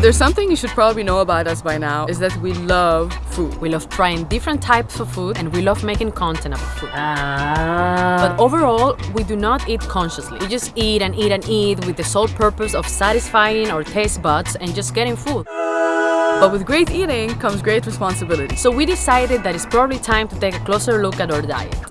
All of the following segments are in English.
If there's something you should probably know about us by now, is that we love food. We love trying different types of food and we love making content about food. Ah. But overall, we do not eat consciously. We just eat and eat and eat with the sole purpose of satisfying our taste buds and just getting food. But with great eating comes great responsibility. So we decided that it's probably time to take a closer look at our diet.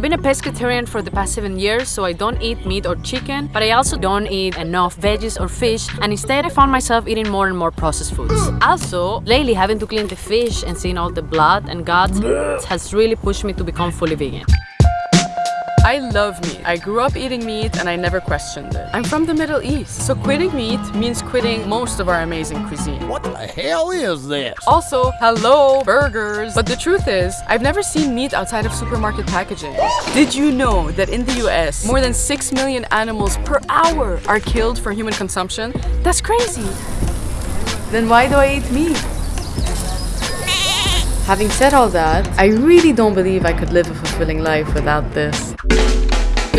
I've been a pescatarian for the past seven years, so I don't eat meat or chicken, but I also don't eat enough veggies or fish, and instead I found myself eating more and more processed foods. Also, lately having to clean the fish and seeing all the blood and guts has really pushed me to become fully vegan. I love meat. I grew up eating meat and I never questioned it. I'm from the Middle East, so quitting meat means quitting most of our amazing cuisine. What the hell is this? Also, hello, burgers. But the truth is, I've never seen meat outside of supermarket packaging. Did you know that in the US, more than 6 million animals per hour are killed for human consumption? That's crazy. Then why do I eat meat? Having said all that, I really don't believe I could live a fulfilling life without this.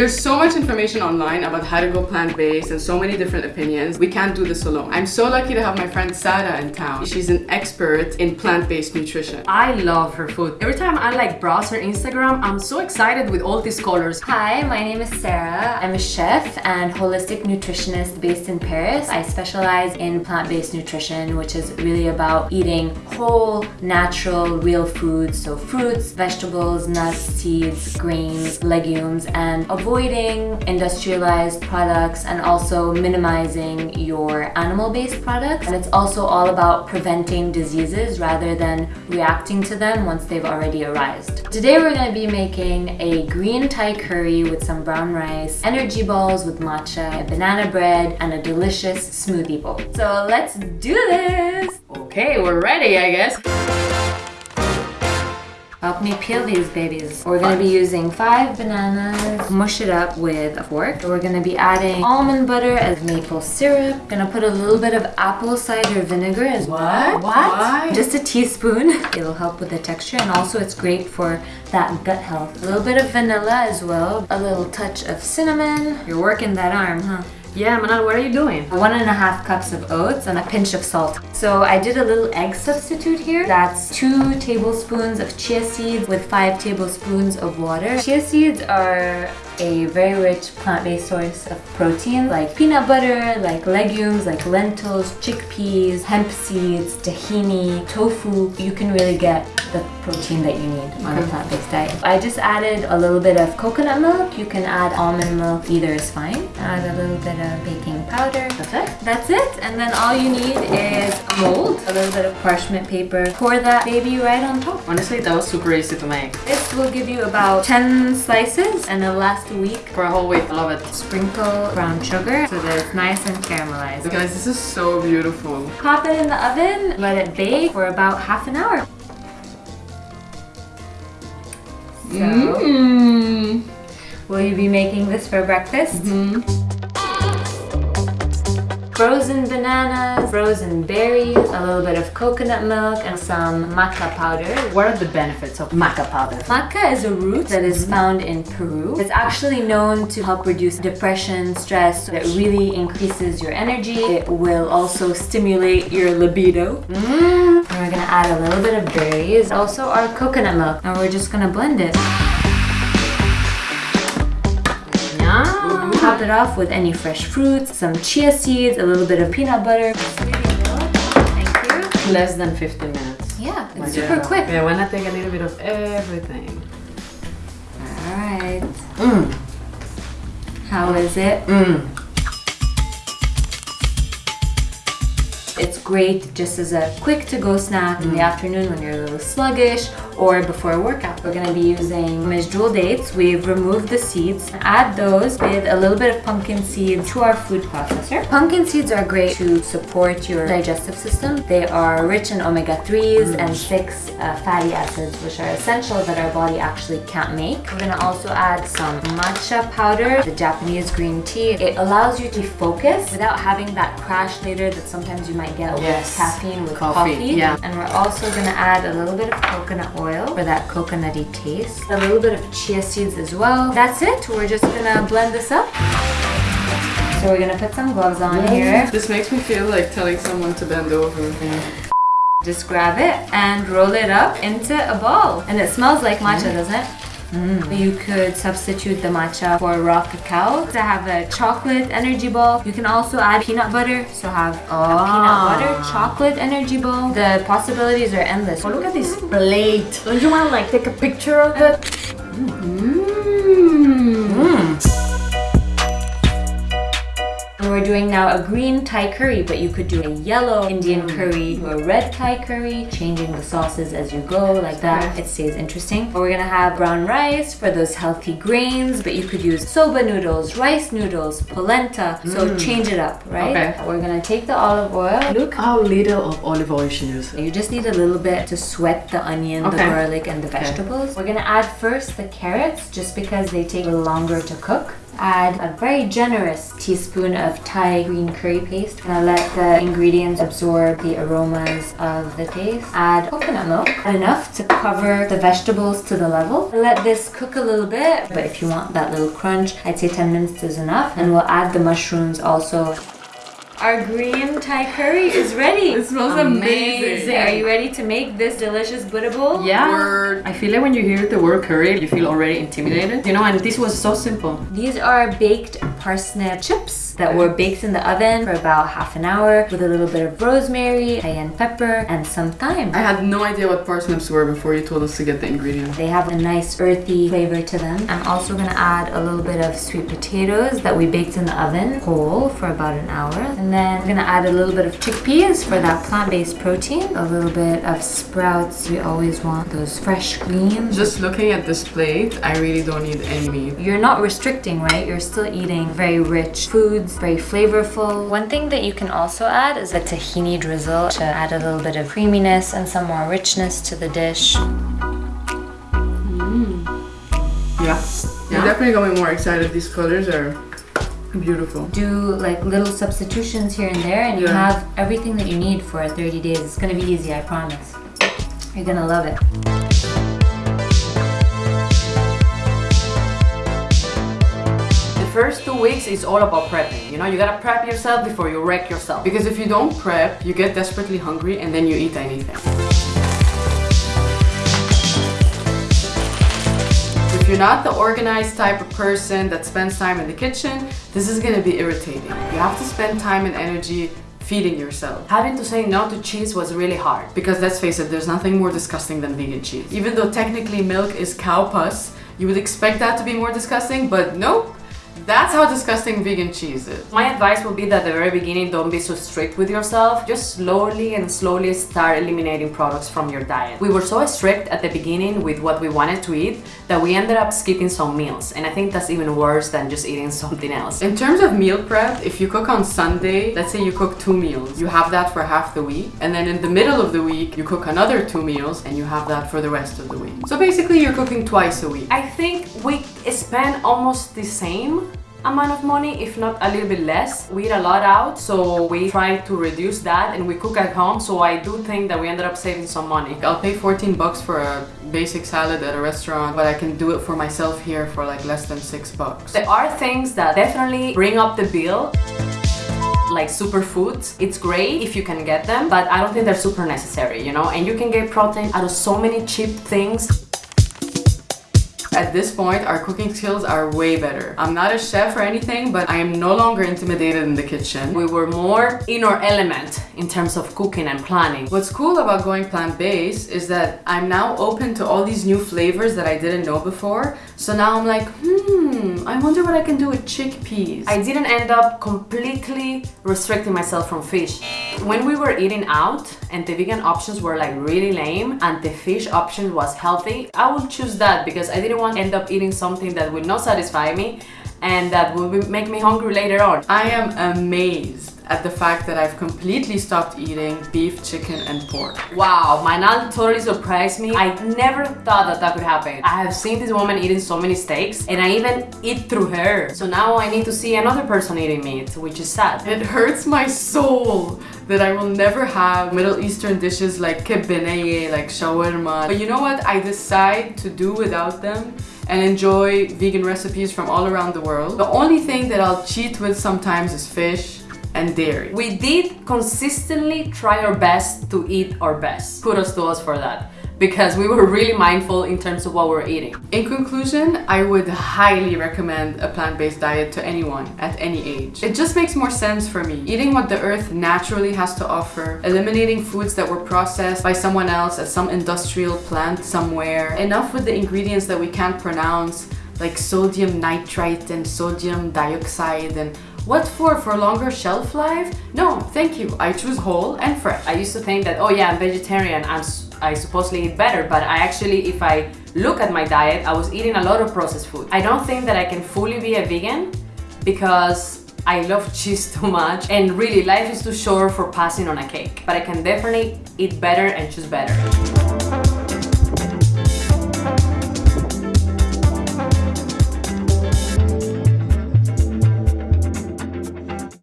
There's so much information online about how to go plant-based and so many different opinions. We can't do this alone. I'm so lucky to have my friend Sarah in town. She's an expert in plant-based nutrition. I love her food. Every time I like browse her Instagram, I'm so excited with all these colors. Hi, my name is Sarah. I'm a chef and holistic nutritionist based in Paris. I specialize in plant-based nutrition, which is really about eating whole, natural, real foods. So fruits, vegetables, nuts, seeds, grains, legumes, and avoiding industrialized products and also minimizing your animal-based products. And it's also all about preventing diseases rather than reacting to them once they've already arisen. Today we're going to be making a green Thai curry with some brown rice, energy balls with matcha, banana bread, and a delicious smoothie bowl. So let's do this! Okay, we're ready, I guess. Help me peel these babies. We're gonna be using five bananas, mush it up with a fork. We're gonna be adding almond butter as maple syrup. Gonna put a little bit of apple cider vinegar as well. What? Why? Just a teaspoon. It'll help with the texture and also it's great for that gut health. A little bit of vanilla as well. A little touch of cinnamon. You're working that arm, huh? Yeah, Manal, what are you doing? One and a half cups of oats and a pinch of salt. So I did a little egg substitute here. That's two tablespoons of chia seeds with five tablespoons of water. Chia seeds are a very rich plant-based source of protein like peanut butter, like legumes, like lentils, chickpeas, hemp seeds, tahini, tofu. You can really get the protein that you need on a plant-based diet. I just added a little bit of coconut milk. You can add almond milk, either is fine. Add a little bit of baking powder. That's it? That's it. And then all you need is a mold, a little bit of parchment paper. Pour that baby right on top. Honestly, that was super easy to make. This will give you about 10 slices and it'll last week. For a whole week, I love it. Sprinkle brown sugar so that it's nice and caramelized. Guys, this is so beautiful. Pop it in the oven, let it bake for about half an hour. So, Mmm. will you be making this for breakfast? Mm-hmm. Frozen bananas, frozen berries, a little bit of coconut milk, and some maca powder. What are the benefits of maca powder? Maca is a root that is found in Peru. It's actually known to help reduce depression, stress. It really increases your energy. It will also stimulate your libido. Mm. And we're gonna add a little bit of berries, also our coconut milk, and we're just gonna blend it. Top it off with any fresh fruits, some chia seeds, a little bit of peanut butter. Thank you. Less than 15 minutes. Yeah, it's Like, super yeah. quick. Yeah, why not take a little bit of everything? All right. Mmm. How is it? Mmm. It's great just as a quick to-go snack in the mm. afternoon when you're a little sluggish or before a workout. We're gonna be using Jewel dates. We've removed the seeds. Add those with a little bit of pumpkin seeds to our food processor. Pumpkin seeds are great to support your digestive system. They are rich in omega-3s and 6 uh, fatty acids, which are essential that our body actually can't make. We're gonna also add some matcha powder, the Japanese green tea. It allows you to focus without having that crash later that sometimes you might get with Yes. caffeine with Coffee, coffee. yeah. And we're also gonna add a little bit of coconut oil for that coconutty taste. A little bit of chia seeds as well. That's it. We're just gonna blend this up. So we're gonna put some gloves on here. This makes me feel like telling someone to bend over. Just grab it and roll it up into a ball. And it smells like matcha, mm. doesn't it? Mm. You could substitute the matcha for raw cacao to have a chocolate energy ball. You can also add peanut butter, so have a peanut ah. butter chocolate energy ball. The possibilities are endless. Oh, look at this plate. Don't you want to like take a picture of it? Doing now a green Thai curry, but you could do a yellow Indian mm. curry, do a red Thai curry, changing the sauces as you go, like that. It stays interesting. We're gonna have brown rice for those healthy grains, but you could use soba noodles, rice noodles, polenta. So mm. change it up, right? Okay. We're gonna take the olive oil. Look how little of olive oil she used. You just need a little bit to sweat the onion, the garlic, and the vegetables. We're gonna add first the carrots just because they take a little longer to cook. Add a very generous teaspoon of Thai green curry paste. Gonna let the ingredients absorb the aromas of the paste. Add coconut milk, enough to cover the vegetables to the level. Let this cook a little bit, but if you want that little crunch, I'd say 10 minutes is enough. And we'll add the mushrooms also. Our green Thai curry is ready. It smells amazing. Are you ready to make this delicious Buddha bowl? Yeah. Word. I feel like when you hear the word curry, you feel already intimidated. You know, and this was so simple. These are baked parsnip chips that were baked in the oven for about half an hour with a little bit of rosemary, cayenne pepper, and some thyme. I had no idea what parsnips were before you told us to get the ingredients. They have a nice earthy flavor to them. I'm also gonna add a little bit of sweet potatoes that we baked in the oven whole for about an hour. And then I'm gonna add a little bit of chickpeas for that plant-based protein. A little bit of sprouts. We always want those fresh greens. Just looking at this plate, I really don't need any meat. You're not restricting, right? You're still eating very rich foods, very flavorful. One thing that you can also add is a tahini drizzle to add a little bit of creaminess and some more richness to the dish. Mm. Yeah. You definitely got me more excited. These colors are beautiful. Do like little substitutions here and there, and you Yeah. have everything that you need for 30 days. It's gonna be easy, I promise. You're gonna love it. First two weeks is all about prepping. You know, you gotta prep yourself before you wreck yourself. Because if you don't prep, you get desperately hungry and then you eat anything. If you're not the organized type of person that spends time in the kitchen, this is gonna be irritating. You have to spend time and energy feeding yourself. Having to say no to cheese was really hard. Because let's face it, there's nothing more disgusting than vegan cheese. Even though technically milk is cow pus, you would expect that to be more disgusting, but nope. That's how disgusting vegan cheese is. My advice would be that at the very beginning, don't be so strict with yourself. Just slowly and slowly start eliminating products from your diet. We were so strict at the beginning with what we wanted to eat that we ended up skipping some meals. And I think that's even worse than just eating something else. In terms of meal prep, if you cook on Sunday, let's say you cook two meals, you have that for half the week, and then in the middle of the week, you cook another two meals, and you have that for the rest of the week. So basically, you're cooking twice a week. I think we spend almost the same amount of money, if not a little bit less. We eat a lot out, so we try to reduce that and we cook at home. So I do think that we ended up saving some money. I'll pay 14 bucks for a basic salad at a restaurant, but I can do it for myself here for like less than six bucks. There are things that definitely bring up the bill. Like superfoods, it's great if you can get them, but I don't think they're super necessary, you know? And you can get protein out of so many cheap things. At this point, our cooking skills are way better. I'm not a chef or anything, but I am no longer intimidated in the kitchen. We were more in our element in terms of cooking and planning. What's cool about going plant-based is that I'm now open to all these new flavors that I didn't know before. So now I'm like, hmm, I wonder what I can do with chickpeas. I didn't end up completely restricting myself from fish. When we were eating out and the vegan options were like really lame and the fish option was healthy, I would choose that because I didn't want to end up eating something that would not satisfy me and that would make me hungry later on. I am amazed at the fact that I've completely stopped eating beef, chicken, and pork. Wow, my aunt totally surprised me. I never thought that that could happen. I have seen this woman eating so many steaks and I even eat through her. So now I need to see another person eating meat, which is sad. It hurts my soul that I will never have Middle Eastern dishes like kibbeh nayeh, like shawarma. But you know what? I decide to do without them and enjoy vegan recipes from all around the world. The only thing that I'll cheat with sometimes is fish and dairy. We did consistently try our best to eat our best. Kudos to us for that because we were really mindful in terms of what we're eating. In conclusion, I would highly recommend a plant-based diet to anyone at any age. It just makes more sense for me. Eating what the earth naturally has to offer, eliminating foods that were processed by someone else at some industrial plant somewhere, enough with the ingredients that we can't pronounce, like sodium nitrite and sodium dioxide and what for? For longer shelf life? No, thank you. I choose whole and fresh. I used to think that, oh yeah, I'm vegetarian, I'm, I supposedly eat better, but I actually, if I look at my diet, I was eating a lot of processed food. I don't think that I can fully be a vegan because I love cheese too much and really life is too short for passing on a cake. But I can definitely eat better and choose better.